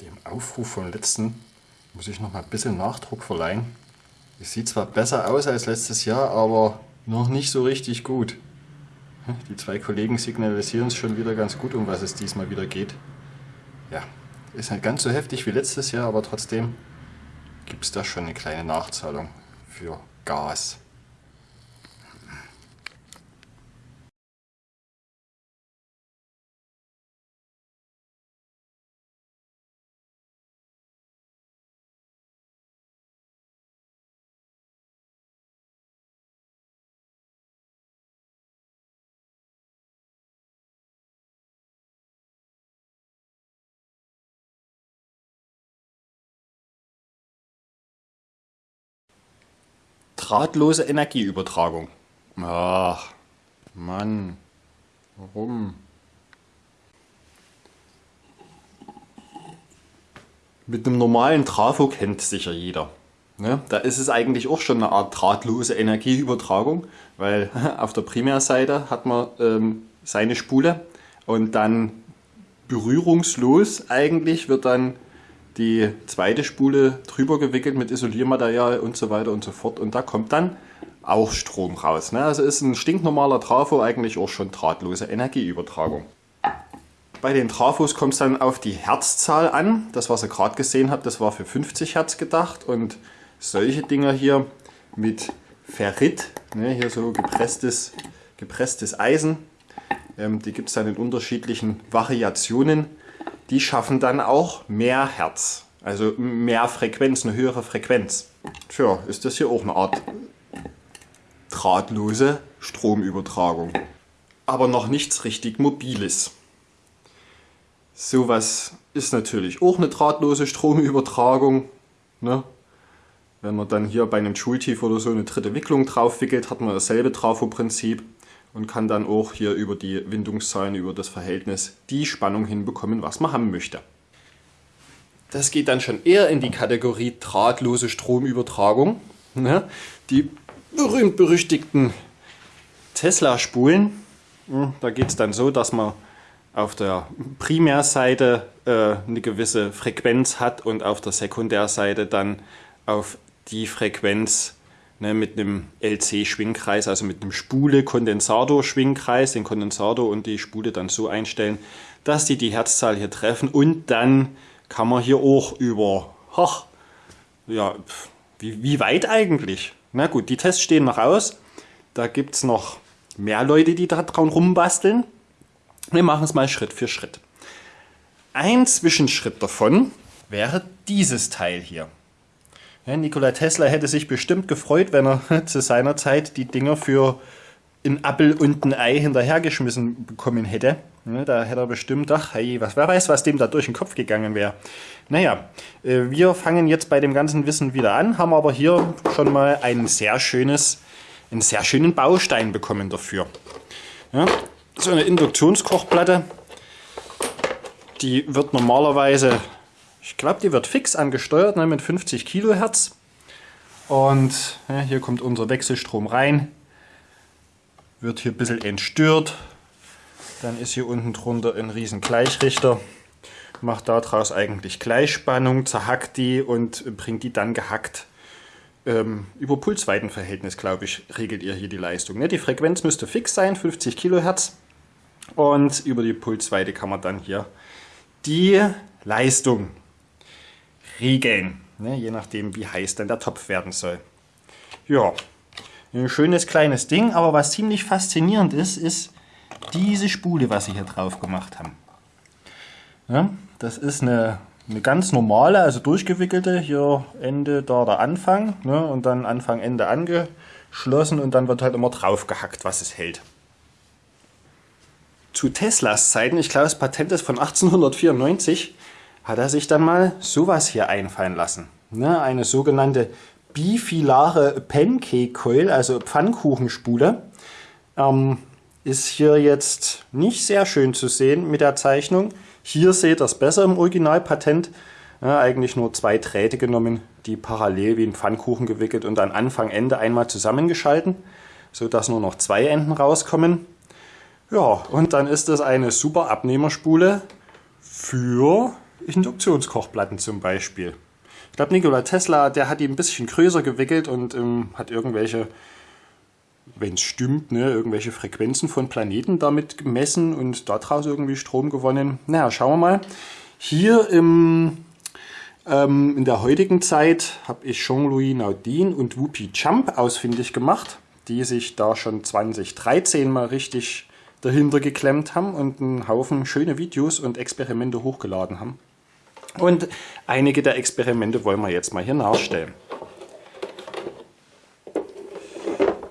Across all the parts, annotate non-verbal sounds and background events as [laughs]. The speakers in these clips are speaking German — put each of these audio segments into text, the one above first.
dem Aufruf vom letzten muss ich noch mal ein bisschen Nachdruck verleihen. Es sieht zwar besser aus als letztes Jahr, aber noch nicht so richtig gut. Die zwei Kollegen signalisieren es schon wieder ganz gut, um was es diesmal wieder geht. Ja, ist nicht ganz so heftig wie letztes Jahr, aber trotzdem gibt es da schon eine kleine Nachzahlung für Gas. Drahtlose Energieübertragung. Ach, Mann. Warum? Mit einem normalen Trafo kennt sicher jeder. Ne? Da ist es eigentlich auch schon eine Art drahtlose Energieübertragung, weil [laughs] auf der Primärseite hat man ähm, seine Spule und dann berührungslos eigentlich wird dann die zweite Spule drüber gewickelt mit Isoliermaterial und so weiter und so fort. Und da kommt dann auch Strom raus. Ne? Also ist ein stinknormaler Trafo eigentlich auch schon drahtlose Energieübertragung. Bei den Trafos kommt es dann auf die Herzzahl an. Das, was ihr gerade gesehen habt, das war für 50 Hertz gedacht. Und solche Dinger hier mit Ferrit, ne, hier so gepresstes, gepresstes Eisen, ähm, die gibt es dann in unterschiedlichen Variationen die schaffen dann auch mehr Hertz, also mehr Frequenz, eine höhere Frequenz. Tja, ist das hier auch eine Art drahtlose Stromübertragung. Aber noch nichts richtig Mobiles. Sowas ist natürlich auch eine drahtlose Stromübertragung. Ne? Wenn man dann hier bei einem Schultief oder so eine dritte Wicklung drauf wickelt, hat man dasselbe Trafo-Prinzip und kann dann auch hier über die Windungszahlen, über das Verhältnis die Spannung hinbekommen, was man haben möchte. Das geht dann schon eher in die Kategorie drahtlose Stromübertragung. Ne? Die berühmt-berüchtigten Tesla-Spulen. Hm, da geht es dann so, dass man auf der Primärseite äh, eine gewisse Frequenz hat und auf der Sekundärseite dann auf die Frequenz ne, mit einem LC-Schwingkreis, also mit einem Spule-Kondensator-Schwingkreis, den Kondensator und die Spule dann so einstellen, dass die die Herzzahl hier treffen und dann kann man hier auch über, ach, ja, wie, wie weit eigentlich? Na gut, die Tests stehen noch aus. Da gibt es noch mehr Leute, die da dran rumbasteln. Wir machen es mal Schritt für Schritt. Ein Zwischenschritt davon wäre dieses Teil hier. Nikola Tesla hätte sich bestimmt gefreut, wenn er [laughs] zu seiner Zeit die Dinger für ein Appel und ein Ei hinterhergeschmissen bekommen hätte. Ja, da hätte er bestimmt, ach hey, was, wer weiß, was dem da durch den Kopf gegangen wäre. Naja, äh, wir fangen jetzt bei dem ganzen Wissen wieder an, haben aber hier schon mal ein sehr schönes, einen sehr schönen Baustein bekommen dafür. Ja, so eine Induktionskochplatte, die wird normalerweise ich glaube, die wird fix angesteuert ne, mit 50 Kilohertz. Und ja, hier kommt unser Wechselstrom rein. Wird hier ein bisschen entstört. Dann ist hier unten drunter ein riesen Gleichrichter. Macht daraus eigentlich Gleichspannung, zerhackt die und bringt die dann gehackt. Ähm, über Pulsweitenverhältnis, glaube ich, regelt ihr hier die Leistung. Ne? Die Frequenz müsste fix sein, 50 Kilohertz. Und über die Pulsweite kann man dann hier die Leistung regeln, ne, je nachdem wie heiß dann der Topf werden soll. Ja, ein schönes kleines Ding, aber was ziemlich faszinierend ist, ist diese Spule, was sie hier drauf gemacht haben. Ja, das ist eine, eine ganz normale, also durchgewickelte, hier Ende, da der Anfang ne, und dann Anfang, Ende angeschlossen und dann wird halt immer drauf gehackt, was es hält. Zu Teslas Zeiten, ich glaube das Patent ist von 1894, hat er sich dann mal sowas hier einfallen lassen. Ne, eine sogenannte bifilare Pancake Coil, also Pfannkuchenspule. Ähm, ist hier jetzt nicht sehr schön zu sehen mit der Zeichnung. Hier seht ihr es besser im Originalpatent. Ja, eigentlich nur zwei Drähte genommen, die parallel wie ein Pfannkuchen gewickelt und an Anfang, Ende einmal zusammengeschalten, sodass nur noch zwei Enden rauskommen. Ja, und dann ist das eine super Abnehmerspule für Induktionskochplatten zum Beispiel. Ich glaube, Nikola Tesla, der hat die ein bisschen größer gewickelt und ähm, hat irgendwelche, wenn es stimmt, ne, irgendwelche Frequenzen von Planeten damit gemessen und daraus irgendwie Strom gewonnen. Naja, schauen wir mal. Hier im, ähm, in der heutigen Zeit habe ich Jean-Louis Naudin und Whoopi Champ ausfindig gemacht, die sich da schon 2013 mal richtig dahinter geklemmt haben und einen Haufen schöne Videos und Experimente hochgeladen haben. Und einige der Experimente wollen wir jetzt mal hier nachstellen.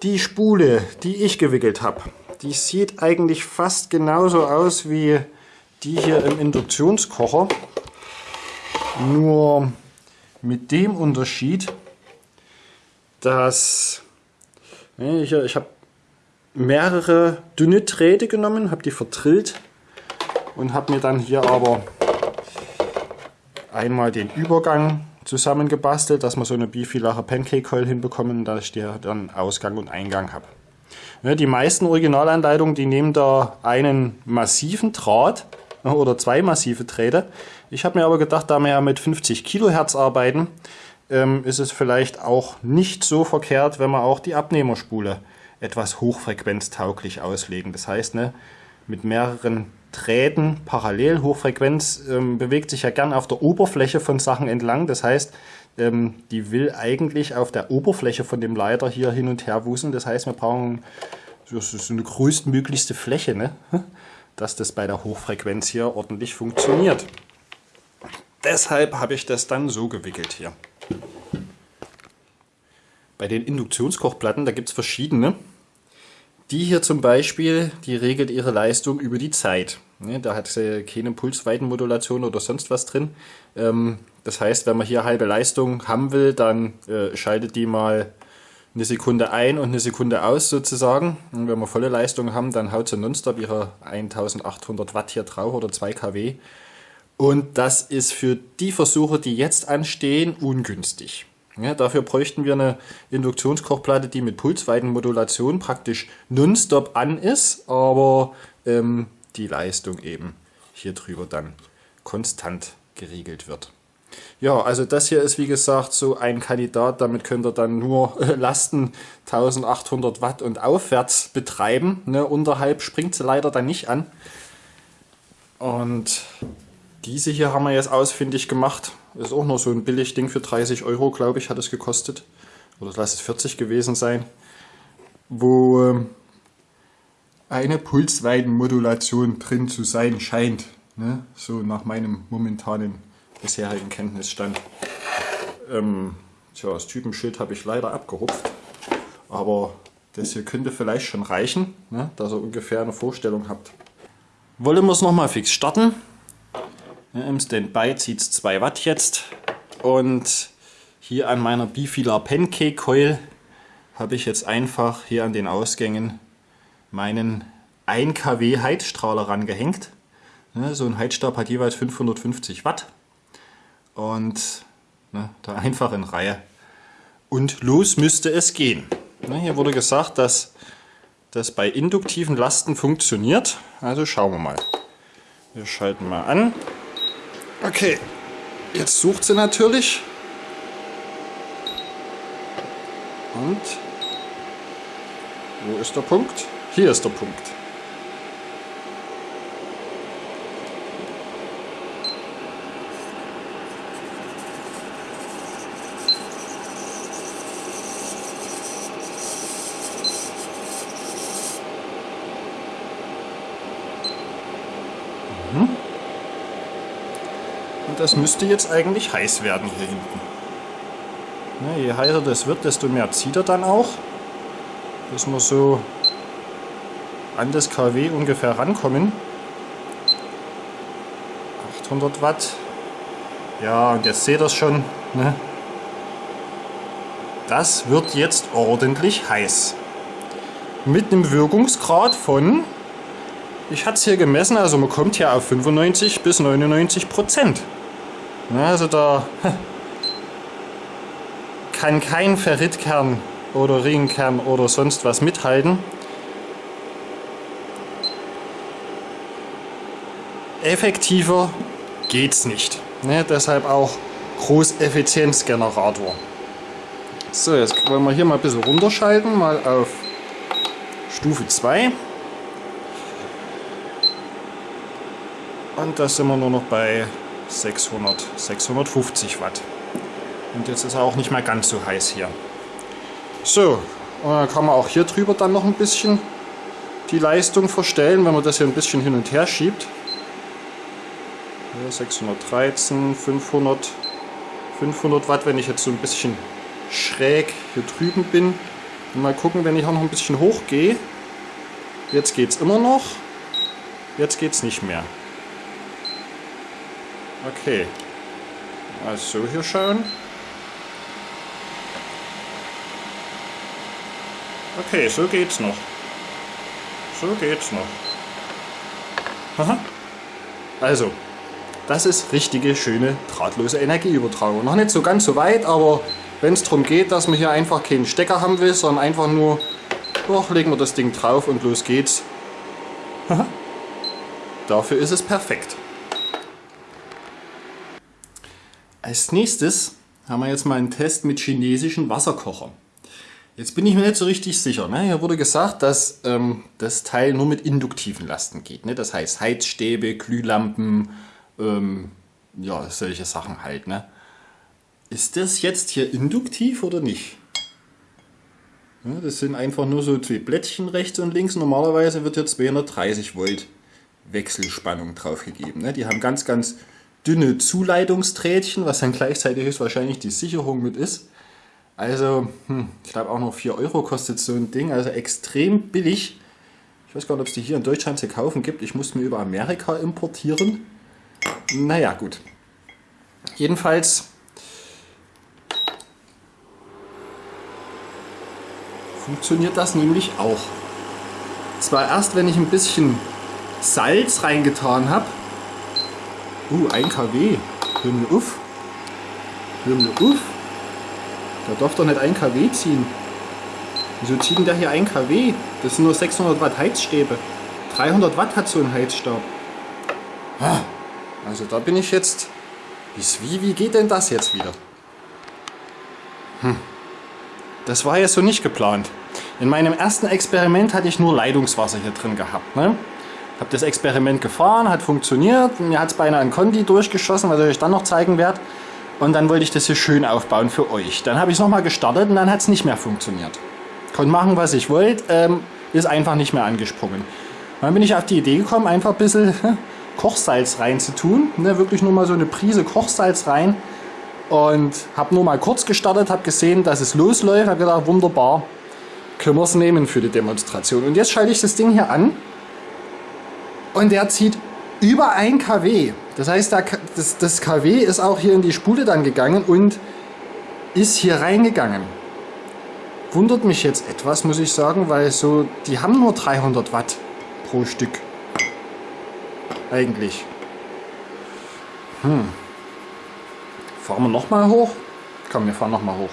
Die Spule, die ich gewickelt habe, die sieht eigentlich fast genauso aus wie die hier im Induktionskocher. Nur mit dem Unterschied, dass ich, ich habe mehrere dünne Drähte genommen, habe die verdrillt und habe mir dann hier aber einmal den Übergang zusammengebastelt, dass wir so eine bifilache Pancake Coil hinbekommen, dass ich hier dann Ausgang und Eingang habe. Ja, die meisten Originalanleitungen, die nehmen da einen massiven Draht oder zwei massive Drähte. Ich habe mir aber gedacht, da wir ja mit 50 Kilohertz arbeiten, ähm, ist es vielleicht auch nicht so verkehrt, wenn wir auch die Abnehmerspule etwas hochfrequenztauglich auslegen. Das heißt, ne, mit mehreren Drähten parallel. Hochfrequenz ähm, bewegt sich ja gern auf der Oberfläche von Sachen entlang. Das heißt, ähm, die will eigentlich auf der Oberfläche von dem Leiter hier hin und her wuseln. Das heißt, wir brauchen so, so eine größtmöglichste Fläche, ne? [laughs] dass das bei der Hochfrequenz hier ordentlich funktioniert. Deshalb habe ich das dann so gewickelt hier. Bei den Induktionskochplatten, da gibt es verschiedene. Die hier zum Beispiel, die regelt ihre Leistung über die Zeit. Da hat sie keine Pulsweitenmodulation oder sonst was drin. Ähm, das heißt, wenn man hier halbe Leistung haben will, dann äh, schaltet die mal eine Sekunde ein und eine Sekunde aus sozusagen. Und wenn wir volle Leistung haben, dann haut sie nonstop ihre 1800 Watt hier drauf oder 2 kW. Und das ist für die Versuche, die jetzt anstehen, ungünstig. Ja, dafür bräuchten wir eine Induktionskochplatte, die mit Pulsweitenmodulation praktisch nonstop an ist, aber ähm, die Leistung eben hier drüber dann konstant geregelt wird. Ja, also das hier ist wie gesagt so ein Kandidat, damit könnt ihr dann nur äh, Lasten 1800 Watt und aufwärts betreiben. Ne, unterhalb springt sie leider dann nicht an. Und diese hier haben wir jetzt ausfindig gemacht. Ist auch nur so ein billig Ding für 30 Euro, glaube ich, hat es gekostet. Oder lass es 40 gewesen sein. Wo ähm, eine Pulsweitenmodulation drin zu sein scheint. Ne? So nach meinem momentanen bisherigen Kenntnisstand. Ähm, tja, das Typenschild habe ich leider abgerupft. Aber das hier könnte vielleicht schon reichen, ne? dass ihr ungefähr eine Vorstellung habt. Wollen wir es nochmal fix starten. Im Standby zieht es 2 Watt jetzt. Und hier an meiner Bifilar Pancake Coil habe ich jetzt einfach hier an den Ausgängen meinen 1 kW Heizstrahler rangehängt. So ein Heizstab hat jeweils 550 Watt. Und ne, da einfach in Reihe. Und los müsste es gehen. Hier wurde gesagt, dass das bei induktiven Lasten funktioniert. Also schauen wir mal. Wir schalten mal an. Okay, jetzt sucht sie natürlich. Und wo ist der Punkt? Hier ist der Punkt. Das müsste jetzt eigentlich heiß werden hier hinten. Ja, je heißer das wird, desto mehr zieht er dann auch. Bis wir so an das kW ungefähr rankommen. 800 Watt. Ja, und jetzt seht ihr es schon. Ne? Das wird jetzt ordentlich heiß. Mit einem Wirkungsgrad von, ich hatte es hier gemessen, also man kommt hier auf 95 bis 99 Prozent. Also da kann kein Ferritkern oder Ringkern oder sonst was mithalten. Effektiver geht's nicht. Ne, deshalb auch Großeffizienzgenerator. So, jetzt wollen wir hier mal ein bisschen runterschalten, mal auf Stufe 2. Und da sind wir nur noch bei 600, 650 Watt. Und jetzt ist er auch nicht mehr ganz so heiß hier. So, und dann kann man auch hier drüber dann noch ein bisschen die Leistung verstellen, wenn man das hier ein bisschen hin und her schiebt. Ja, 613, 500, 500 Watt, wenn ich jetzt so ein bisschen schräg hier drüben bin. Und mal gucken, wenn ich auch noch ein bisschen hoch gehe. Jetzt geht es immer noch. Jetzt geht es nicht mehr. Okay. Also hier schauen. Okay, so geht's noch. So geht's noch. Also, das ist richtige, schöne, drahtlose Energieübertragung. Noch nicht so ganz so weit, aber wenn es darum geht, dass man hier einfach keinen Stecker haben will, sondern einfach nur, oh, legen wir das Ding drauf und los geht's. Dafür ist es perfekt. Als nächstes haben wir jetzt mal einen Test mit chinesischen Wasserkochern. Jetzt bin ich mir nicht so richtig sicher. Ne? Hier wurde gesagt, dass ähm, das Teil nur mit induktiven Lasten geht. Ne? Das heißt Heizstäbe, Glühlampen, ähm, ja, solche Sachen halt. Ne? Ist das jetzt hier induktiv oder nicht? Ja, das sind einfach nur so zwei Blättchen rechts und links. Normalerweise wird hier 230 Volt Wechselspannung draufgegeben. Ne? Die haben ganz, ganz dünne Zuleitungsträdchen, was dann gleichzeitig höchstwahrscheinlich die Sicherung mit ist. Also, hm, ich glaube auch noch 4 Euro kostet so ein Ding, also extrem billig. Ich weiß gar nicht, ob es die hier in Deutschland zu kaufen gibt. Ich musste mir über Amerika importieren. Naja, gut. Jedenfalls funktioniert das nämlich auch. Zwar erst, wenn ich ein bisschen Salz reingetan habe. Uh, 1 kW. Hör mir auf. Hör mir auf. Der darf doch nicht 1 kW ziehen. Wieso zieht denn der hier 1 kW? Das sind nur 600 Watt Heizstäbe. 300 Watt hat so ein Heizstab. Also da bin ich jetzt... Wie, wie geht denn das jetzt wieder? Hm. Das war ja so nicht geplant. In meinem ersten Experiment hatte ich nur Leitungswasser hier drin gehabt. Ne? Habe das Experiment gefahren, hat funktioniert. Mir hat es beinahe ein Kondi durchgeschossen, was ich euch dann noch zeigen werde. Und dann wollte ich das hier schön aufbauen für euch. Dann habe ich es nochmal gestartet und dann hat es nicht mehr funktioniert. Konnte machen, was ich wollte, ähm, ist einfach nicht mehr angesprungen. Dann bin ich auf die Idee gekommen, einfach ein bisschen [laughs] Kochsalz rein zu tun. Ne, wirklich nur mal so eine Prise Kochsalz rein. Und habe nur mal kurz gestartet, habe gesehen, dass es losläuft. habe gedacht, wunderbar, können wir es nehmen für die Demonstration. Und jetzt schalte ich das Ding hier an. Und der zieht über 1 kW. Das heißt, das, das kW ist auch hier in die Spule dann gegangen und ist hier reingegangen. Wundert mich jetzt etwas, muss ich sagen, weil so, die haben nur 300 Watt pro Stück. Eigentlich. Hm. Fahren wir nochmal hoch? Komm, wir fahren nochmal hoch.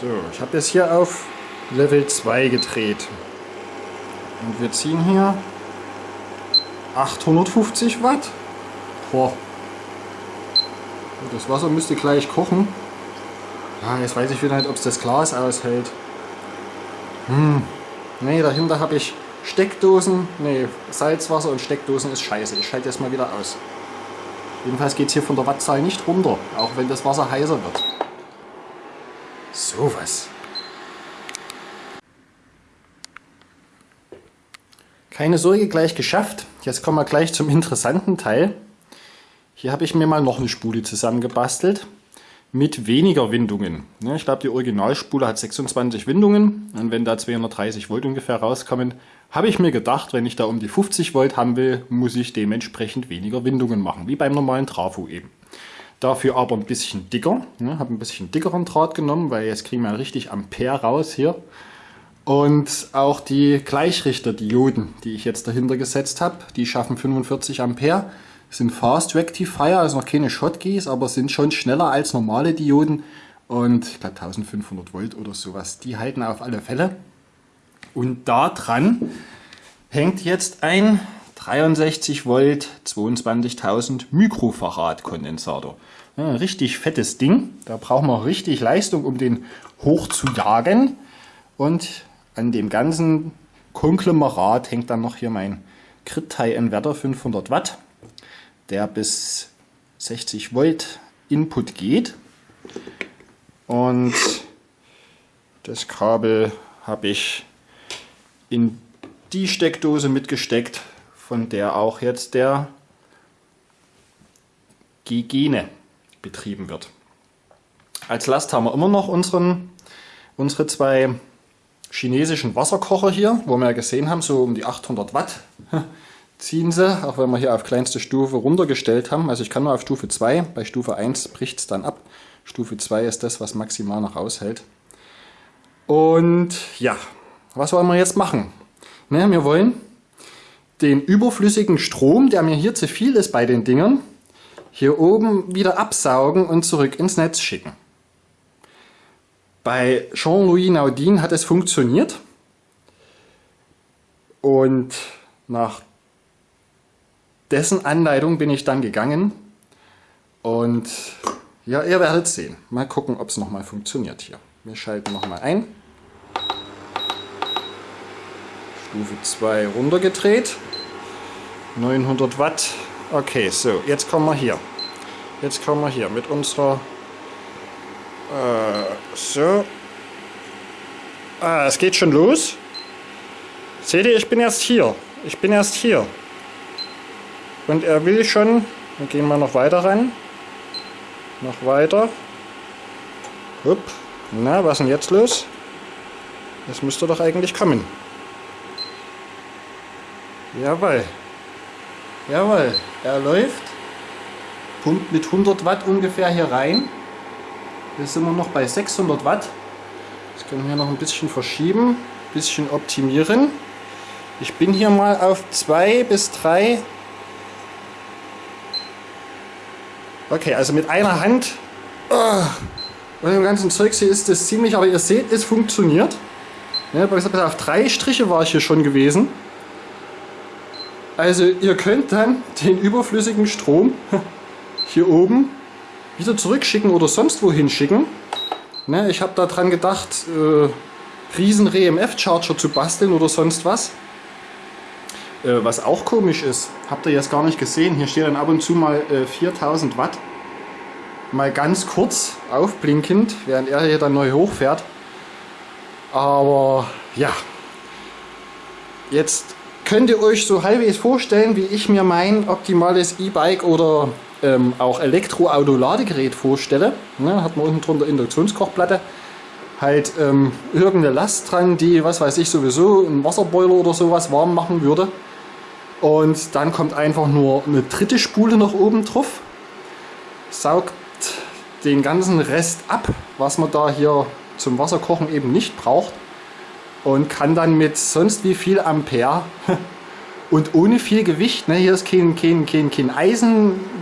So, ich habe jetzt hier auf Level 2 gedreht. Und wir ziehen hier 850 Watt. Boah. Das Wasser müsste gleich kochen. Ja, jetzt weiß ich wieder nicht, ob es das Glas aushält. Hm. Ne, dahinter habe ich Steckdosen. Ne, Salzwasser und Steckdosen ist scheiße. Ich schalte das mal wieder aus. Jedenfalls geht es hier von der Wattzahl nicht runter, auch wenn das Wasser heißer wird. Sowas. Keine Sorge, gleich geschafft. Jetzt kommen wir gleich zum interessanten Teil. Hier habe ich mir mal noch eine Spule zusammengebastelt mit weniger Windungen. Ich glaube, die Originalspule hat 26 Windungen und wenn da 230 Volt ungefähr rauskommen, habe ich mir gedacht, wenn ich da um die 50 Volt haben will, muss ich dementsprechend weniger Windungen machen, wie beim normalen Trafo eben. Dafür aber ein bisschen dicker, habe ein bisschen dickeren Draht genommen, weil jetzt kriegen wir richtig Ampere raus hier. Und auch die Gleichrichter-Dioden, die ich jetzt dahinter gesetzt habe, die schaffen 45 Ampere, sind Fast Rectifier, also noch keine Shotkeys, aber sind schon schneller als normale Dioden und ich glaube 1500 Volt oder sowas. Die halten auf alle Fälle. Und da dran hängt jetzt ein 63 Volt 22.000 Mikrofarad Kondensator. Ja, richtig fettes Ding. Da brauchen wir richtig Leistung, um den hoch zu jagen. Und an dem ganzen Konglomerat hängt dann noch hier mein Kritai Inverter 500 Watt, der bis 60 Volt Input geht. Und das Kabel habe ich in die Steckdose mitgesteckt, von der auch jetzt der Gigene betrieben wird. Als Last haben wir immer noch unseren, unsere zwei chinesischen Wasserkocher hier, wo wir ja gesehen haben, so um die 800 Watt [laughs] ziehen sie, auch wenn wir hier auf kleinste Stufe runtergestellt haben. Also ich kann nur auf Stufe 2, bei Stufe 1 bricht es dann ab. Stufe 2 ist das, was maximal noch aushält. Und ja, was wollen wir jetzt machen? Ne, wir wollen den überflüssigen Strom, der mir hier zu viel ist bei den Dingern, hier oben wieder absaugen und zurück ins Netz schicken. Bei Jean-Louis Naudin hat es funktioniert. Und nach dessen Anleitung bin ich dann gegangen. Und ja, ihr werdet sehen. Mal gucken, ob es nochmal funktioniert hier. Wir schalten nochmal ein. Stufe 2 runtergedreht. 900 Watt. Okay, so, jetzt kommen wir hier. Jetzt kommen wir hier mit unserer... Äh, so. Ah, es geht schon los. Seht ihr, ich bin erst hier. Ich bin erst hier. Und er will schon... Wir gehen mal noch weiter ran. Noch weiter. Hup. Na, was ist denn jetzt los? Das müsste doch eigentlich kommen. Jawohl. Jawohl, er läuft. Pumpt mit 100 Watt ungefähr hier rein. Jetzt sind wir noch bei 600 Watt. Das können wir noch ein bisschen verschieben, ein bisschen optimieren. Ich bin hier mal auf 2 bis 3. Okay, also mit einer Hand oh, und dem ganzen Zeug hier ist das ziemlich, aber ihr seht, es funktioniert. Auf drei Striche war ich hier schon gewesen. Also ihr könnt dann den überflüssigen Strom [laughs] hier oben wieder zurückschicken oder sonst wohin schicken. Ne, ich habe daran gedacht, äh, riesen RMF-Charger zu basteln oder sonst was. Äh, was auch komisch ist, habt ihr jetzt gar nicht gesehen, hier steht dann ab und zu mal äh, 4000 Watt. Mal ganz kurz aufblinkend, während er hier dann neu hochfährt. Aber ja, jetzt könnt ihr euch so halbwegs vorstellen, wie ich mir mein optimales E-Bike oder ähm, auch Elektroauto-Ladegerät vorstelle. Ne, hat man unten drunter Induktionskochplatte, halt ähm, irgendeine Last dran, die, was weiß ich, sowieso einen Wasserboiler oder sowas warm machen würde. Und dann kommt einfach nur eine dritte Spule noch oben drauf, saugt den ganzen Rest ab, was man da hier zum Wasserkochen eben nicht braucht und kann dann mit sonst wie viel Ampere [laughs] und ohne viel Gewicht, ne, hier ist kein, kein, kein, kein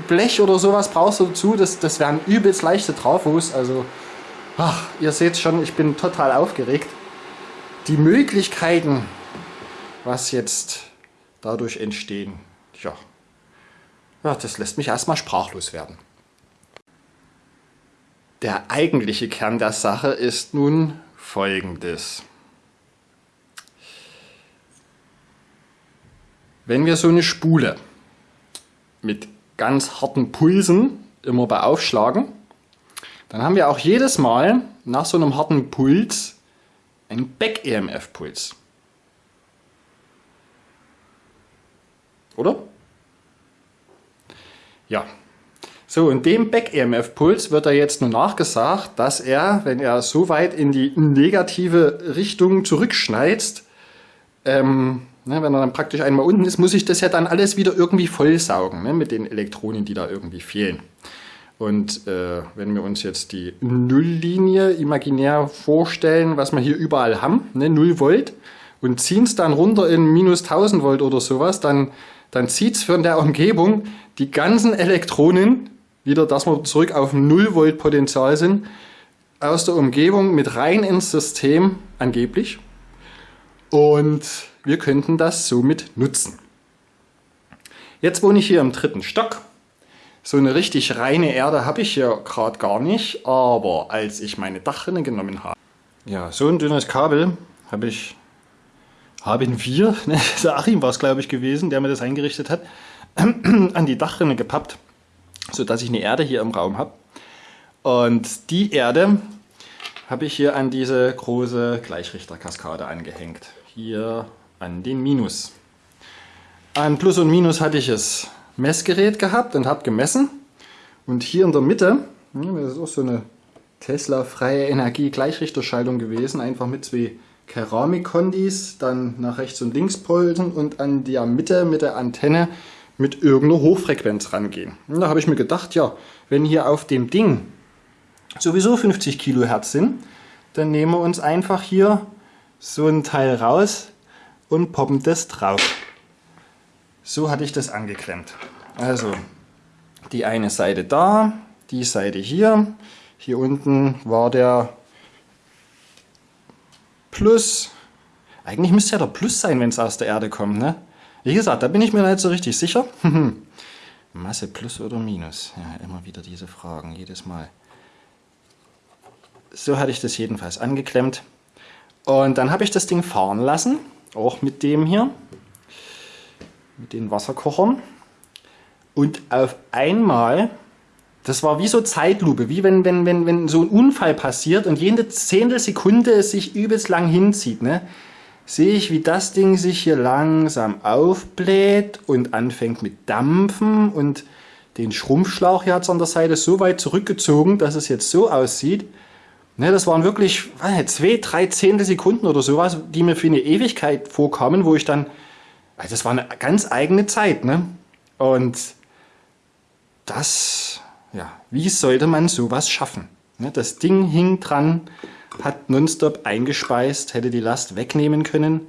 Eisenblech oder sowas brauchst du dazu, das, das wären übelst leichte Trafos, also ach, ihr seht schon, ich bin total aufgeregt. Die Möglichkeiten, was jetzt dadurch entstehen, ja, ja das lässt mich erstmal sprachlos werden. Der eigentliche Kern der Sache ist nun folgendes. Wenn wir so eine Spule mit ganz harten Pulsen immer beaufschlagen, dann haben wir auch jedes Mal nach so einem harten Puls einen Back-EMF-Puls. Oder? Ja. So, und dem Back-EMF-Puls wird er jetzt nur nachgesagt, dass er, wenn er so weit in die negative Richtung zurückschneidet, ähm, Ne, wenn er dann praktisch einmal unten ist, muss ich das ja dann alles wieder irgendwie vollsaugen ne, mit den Elektronen, die da irgendwie fehlen. Und äh, wenn wir uns jetzt die Nulllinie imaginär vorstellen, was wir hier überall haben, ne, 0 Volt, und ziehen es dann runter in minus 1000 Volt oder sowas, dann, dann zieht es von der Umgebung die ganzen Elektronen, wieder, dass wir zurück auf 0 Volt Potenzial sind, aus der Umgebung mit rein ins System angeblich. Und wir könnten das somit nutzen. Jetzt wohne ich hier im dritten Stock. So eine richtig reine Erde habe ich hier gerade gar nicht, aber als ich meine Dachrinne genommen habe, ja, so ein dünnes Kabel habe ich, haben wir, [laughs] ne, der Achim war es glaube ich gewesen, der mir das eingerichtet hat, [clears throat] an die Dachrinne gepappt, sodass ich eine Erde hier im Raum habe. Und die Erde habe ich hier an diese große Gleichrichterkaskade angehängt. Hier an den Minus. An Plus und Minus hatte ich das Messgerät gehabt und habe gemessen. Und hier in der Mitte, das ist auch so eine Tesla-freie Energie-Gleichrichterschaltung gewesen, einfach mit zwei Keramikkondis, dann nach rechts und links polten und an der Mitte mit der Antenne mit irgendeiner Hochfrequenz rangehen. Und da habe ich mir gedacht, ja, wenn hier auf dem Ding sowieso 50 Kilohertz sind, dann nehmen wir uns einfach hier so ein Teil raus und poppen das drauf. So hatte ich das angeklemmt. Also die eine Seite da, die Seite hier. Hier unten war der Plus. Eigentlich müsste ja der Plus sein, wenn es aus der Erde kommt. Ne? Wie gesagt, da bin ich mir nicht so richtig sicher. [laughs] Masse Plus oder Minus? Ja, immer wieder diese Fragen, jedes Mal. So hatte ich das jedenfalls angeklemmt. Und dann habe ich das Ding fahren lassen, auch mit dem hier, mit den Wasserkochern. Und auf einmal, das war wie so Zeitlupe, wie wenn, wenn, wenn, wenn so ein Unfall passiert und jede Zehntelsekunde es sich übelst lang hinzieht, ne? sehe ich, wie das Ding sich hier langsam aufbläht und anfängt mit Dampfen und den Schrumpfschlauch hier hat es an der Seite so weit zurückgezogen, dass es jetzt so aussieht, Ne, das waren wirklich nicht, zwei, drei Zehntel Sekunden oder sowas, die mir für eine Ewigkeit vorkamen, wo ich dann, also das war eine ganz eigene Zeit. Ne? Und das, ja, wie sollte man sowas schaffen? Ne, das Ding hing dran, hat nonstop eingespeist, hätte die Last wegnehmen können.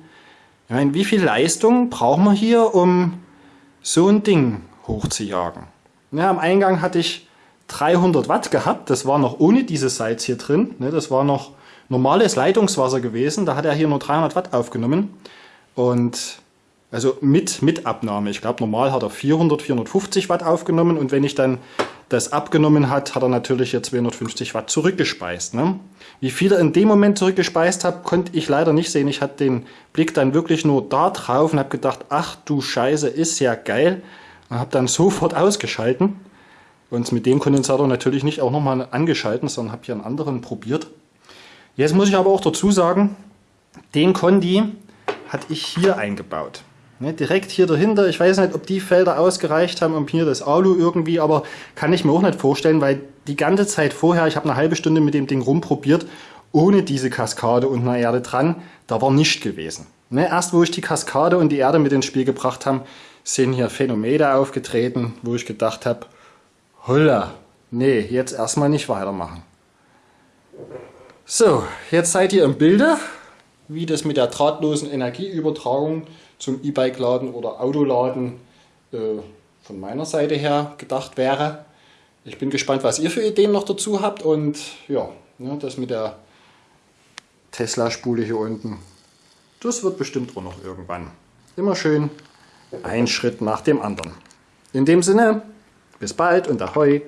Ich meine, wie viel Leistung brauchen wir hier, um so ein Ding hochzujagen? Ja, am Eingang hatte ich 300 Watt gehabt. Das war noch ohne dieses Salz hier drin. Ne, das war noch normales Leitungswasser gewesen. Da hat er hier nur 300 Watt aufgenommen. Und also mit, mit Abnahme. Ich glaube, normal hat er 400, 450 Watt aufgenommen. Und wenn ich dann das abgenommen hat, hat er natürlich hier 250 Watt zurückgespeist. Ne? Wie viel er in dem Moment zurückgespeist hat, konnte ich leider nicht sehen. Ich hatte den Blick dann wirklich nur da drauf und habe gedacht, ach du Scheiße, ist ja geil. Und habe dann sofort ausgeschalten. Und mit dem Kondensator natürlich nicht auch nochmal angeschalten, sondern habe hier einen anderen probiert. Jetzt muss ich aber auch dazu sagen, den Kondi hatte ich hier eingebaut. Ne, direkt hier dahinter, ich weiß nicht, ob die Felder ausgereicht haben, um hier das Alu irgendwie, aber kann ich mir auch nicht vorstellen, weil die ganze Zeit vorher, ich habe eine halbe Stunde mit dem Ding rumprobiert, ohne diese Kaskade und eine Erde dran, da war nichts gewesen. Ne, erst wo ich die Kaskade und die Erde mit ins Spiel gebracht habe, sind hier Phänomene aufgetreten, wo ich gedacht habe, Holla. Nee, jetzt erstmal nicht weitermachen. So, jetzt seid ihr im Bilde, wie das mit der drahtlosen Energieübertragung zum E-Bike-Laden oder Autoladen äh, von meiner Seite her gedacht wäre. Ich bin gespannt, was ihr für Ideen noch dazu habt und ja, ne, das mit der Tesla-Spule hier unten, das wird bestimmt auch noch irgendwann. Immer schön ein Schritt nach dem anderen. In dem Sinne, bis bald und ahoi.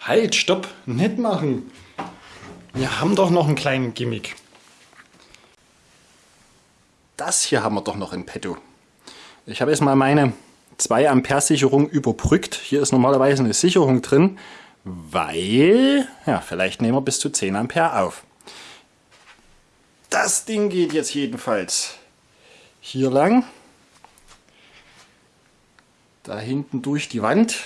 Halt, stopp, nicht machen. Wir haben doch noch einen kleinen Gimmick. Das hier haben wir doch noch in petto. Ich habe jetzt mal meine 2 Ampere Sicherung überbrückt. Hier ist normalerweise eine Sicherung drin, weil, ja, vielleicht nehmen wir bis zu 10 Ampere auf. Das Ding geht jetzt jedenfalls hier lang da hinten durch die Wand.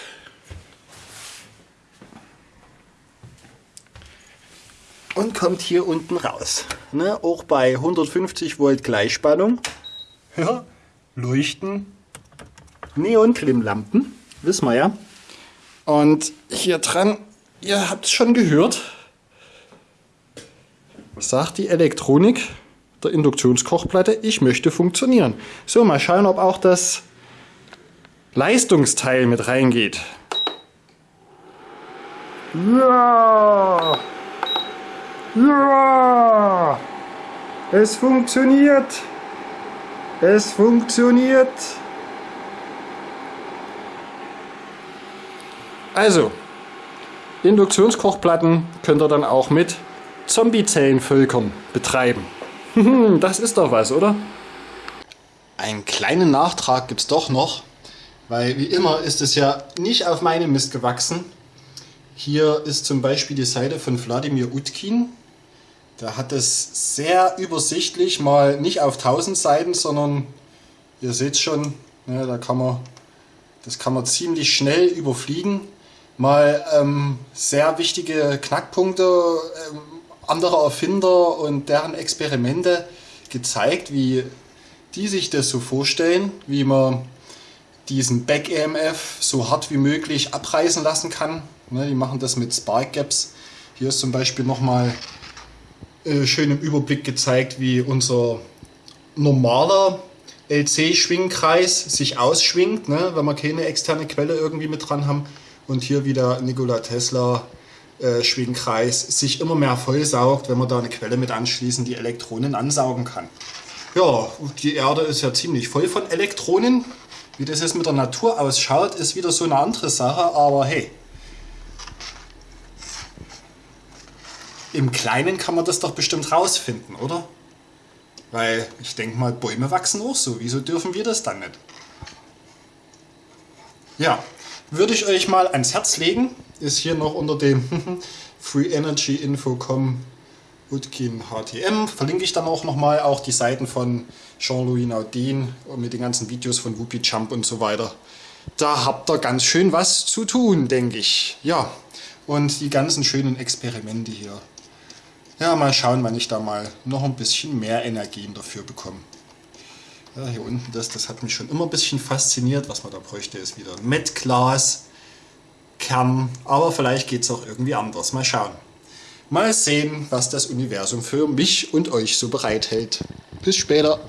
Und kommt hier unten raus. Ne? Auch bei 150 Volt Gleichspannung ja, leuchten Neonklimmlampen, wissen wir ja. Und hier dran, ihr habt es schon gehört, sagt die Elektronik der Induktionskochplatte, ich möchte funktionieren. So, mal schauen, ob auch das Leistungsteil mit reingeht. Ja! Ja! Es funktioniert! Es funktioniert. Also, Induktionskochplatten könnt ihr dann auch mit Zombiezellenvölkern betreiben. [laughs] das ist doch was, oder? Einen kleinen Nachtrag gibt es doch noch, weil wie immer ist es ja nicht auf meinem Mist gewachsen. Hier ist zum Beispiel die Seite von Wladimir Utkin. Da hat es sehr übersichtlich, mal nicht auf 1000 Seiten, sondern ihr seht schon, ne, da kann man, das kann man ziemlich schnell überfliegen. Mal ähm, sehr wichtige Knackpunkte ähm, anderer Erfinder und deren Experimente gezeigt, wie die sich das so vorstellen, wie man diesen Back-EMF so hart wie möglich abreißen lassen kann. Ne, die machen das mit Spark Gaps. Hier ist zum Beispiel nochmal äh, schön im Überblick gezeigt, wie unser normaler LC-Schwingkreis sich ausschwingt, ne, wenn wir keine externe Quelle irgendwie mit dran haben. Und hier wieder Nikola Tesla äh, Schwingkreis sich immer mehr vollsaugt, wenn wir da eine Quelle mit anschließen, die Elektronen ansaugen kann. Ja, die Erde ist ja ziemlich voll von Elektronen. Wie das jetzt mit der Natur ausschaut, ist wieder so eine andere Sache, aber hey. Im Kleinen kann man das doch bestimmt rausfinden, oder? Weil ich denke mal, Bäume wachsen auch so. Wieso dürfen wir das dann nicht? Ja, würde ich euch mal ans Herz legen. Ist hier noch unter dem [laughs] Free Energy Utkin HTM. Verlinke ich dann auch nochmal auch die Seiten von Jean-Louis Naudin mit den ganzen Videos von Whoopi Jump und so weiter. Da habt ihr ganz schön was zu tun, denke ich. Ja, und die ganzen schönen Experimente hier. Ja, mal schauen, wann ich da mal noch ein bisschen mehr Energien dafür bekomme. Ja, hier unten, das, das hat mich schon immer ein bisschen fasziniert. Was man da bräuchte, ist wieder ein Metglas, Kern. Aber vielleicht geht es auch irgendwie anders. Mal schauen. Mal sehen, was das Universum für mich und euch so bereithält. Bis später.